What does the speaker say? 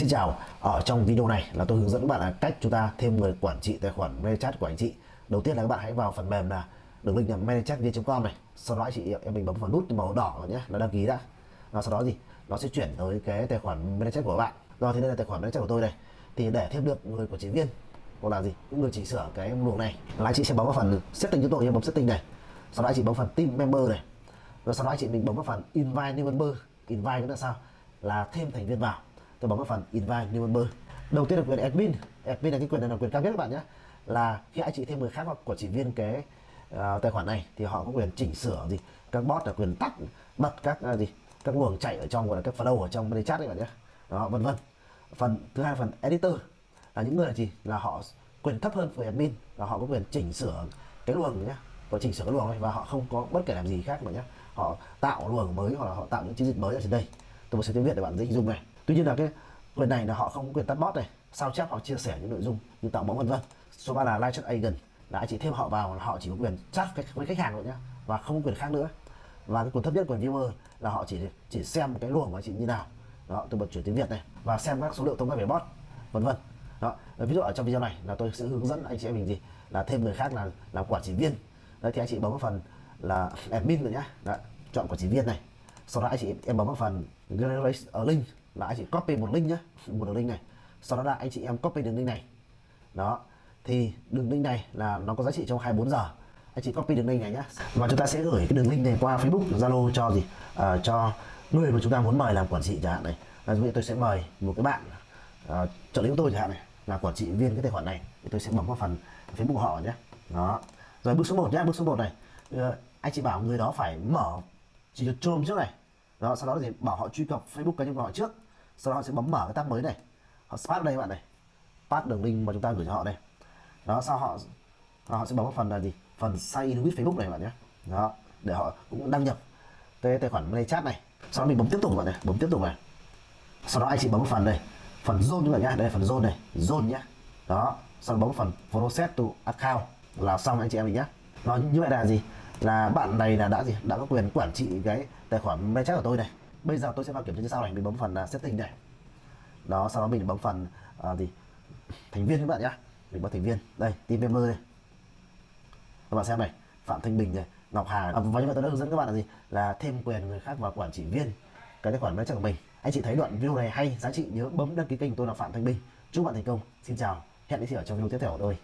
Xin chào, ở trong video này là tôi hướng dẫn các bạn là cách chúng ta thêm người quản trị tài khoản ManyChat của anh chị. Đầu tiên là các bạn hãy vào phần mềm là đường link là manychatviet.com này. Sau đó anh chị em mình bấm vào nút màu đỏ nhé, là đăng ký đã. Và sau đó gì? Nó sẽ chuyển tới cái tài khoản ManyChat của bạn. Rồi thì đây là tài khoản ManyChat của tôi này. Thì để thêm được người quản trị viên hoặc là gì? cũng được chỉnh sửa cái luồng này là anh chị sẽ bấm vào phần setting cho tôi em bấm setting này. Sau đó anh chị bấm phần team member này. Rồi sau đó anh chị mình bấm vào phần invite new member. Invite là sao? Là thêm thành viên vào tôi bấm vào phần invite new member. Đầu tiên là quyền admin. Admin là cái quyền này là quyền cao nhất các bạn nhé. Là khi anh chị thêm người khác hoặc quản trị viên cái uh, tài khoản này thì họ có quyền chỉnh sửa gì các bot là quyền tắt bật các uh, gì các luồng chạy ở trong gọi là các flow ở trong bên chat đấy bạn nhé. Đó vân vân. Phần thứ hai phần editor. Là những người là gì? Là họ quyền thấp hơn với admin và họ có quyền chỉnh sửa cái luồng nhé. Và chỉnh sửa cái luồng này và họ không có bất kể làm gì khác mà nhé. Họ tạo luồng mới hoặc là họ tạo những chiến dịch mới ở trên đây. Tôi sẽ tiếng việt để bạn dễ hình dung này tuy nhiên là cái quyền này là họ không có quyền tắt bot này sao chép hoặc chia sẻ những nội dung như tạo mẫu vân vân. Số 3 là live chat agent là anh chị thêm họ vào là họ chỉ có quyền chat với khách hàng thôi nhá và không có quyền khác nữa. Và cái quyền thấp nhất của viewer là họ chỉ chỉ xem cái luồng của anh chị như nào. Đó tôi bật chuyển tiếng việt này và xem các số liệu thông qua về bot vân vân. Đó ờ, ví dụ ở trong video này là tôi sẽ hướng dẫn anh chị em mình gì? Là thêm người khác là làm quản trị viên. Đấy thì anh chị bấm vào phần là admin rồi nhá. Đó, chọn quản trị viên này. Sau đó anh chị em bấm vào phần generate a link là anh chị copy một link nhé một đường link này. Sau đó là anh chị em copy đường link này. Đó thì đường link này là nó có giá trị trong 24 giờ. Anh chị copy đường link này nhé và chúng ta sẽ gửi cái đường link này qua Facebook Zalo cho gì? À, cho người mà chúng ta muốn mời làm quản trị chẳng hạn này. Là ví tôi sẽ mời một cái bạn à, trợ lý của tôi chẳng hạn này là quản trị viên cái tài khoản này thì tôi sẽ bấm vào phần Facebook của họ nhé đó. Rồi bước số 1 nhé bước số 1 này. À, anh chị bảo người đó phải mở chỉ được chôm trước này đó, sau đó thì bảo họ truy cập Facebook cá nhân của họ trước. Sau đó họ sẽ bấm mở cái tab mới này. Họ pass đây các bạn này. Pass đường link mà chúng ta gửi cho họ đây. Đó, sau họ họ sẽ bấm vào phần là gì? Phần sign in with Facebook này các bạn nhé. Đó, để họ cũng đăng nhập cái tài khoản play chat này. Sau đó mình bấm tiếp tục bạn này. Bấm tiếp tục này. Sau đó anh chị bấm phần đây phần zone các bạn nhé đây phần zone này. Zone nhé đó, sau đó bấm phần process to account là xong anh chị em mình nhé nó như vậy là gì? Là bạn này là đã gì? Đã có quyền quản trị cái tài khoản Meta của tôi này. Bây giờ tôi sẽ vào kiểm tra như sau này mình bấm phần uh, setting này. Đó sau đó mình bấm phần à, gì? Thành viên các bạn nhá. Mình bấm thành viên. Đây team member đây. Các bạn xem này phạm thanh bình này ngọc hà. À, và như vậy tôi đã hướng dẫn các bạn là gì? Là thêm quyền người khác vào quản trị viên cái tài khoản Meta của mình. Anh chị thấy đoạn video này hay giá trị nhớ bấm đăng ký kênh tôi là phạm thanh bình. Chúc bạn thành công. Xin chào. Hẹn gặp lại ở trong video tiếp theo của tôi.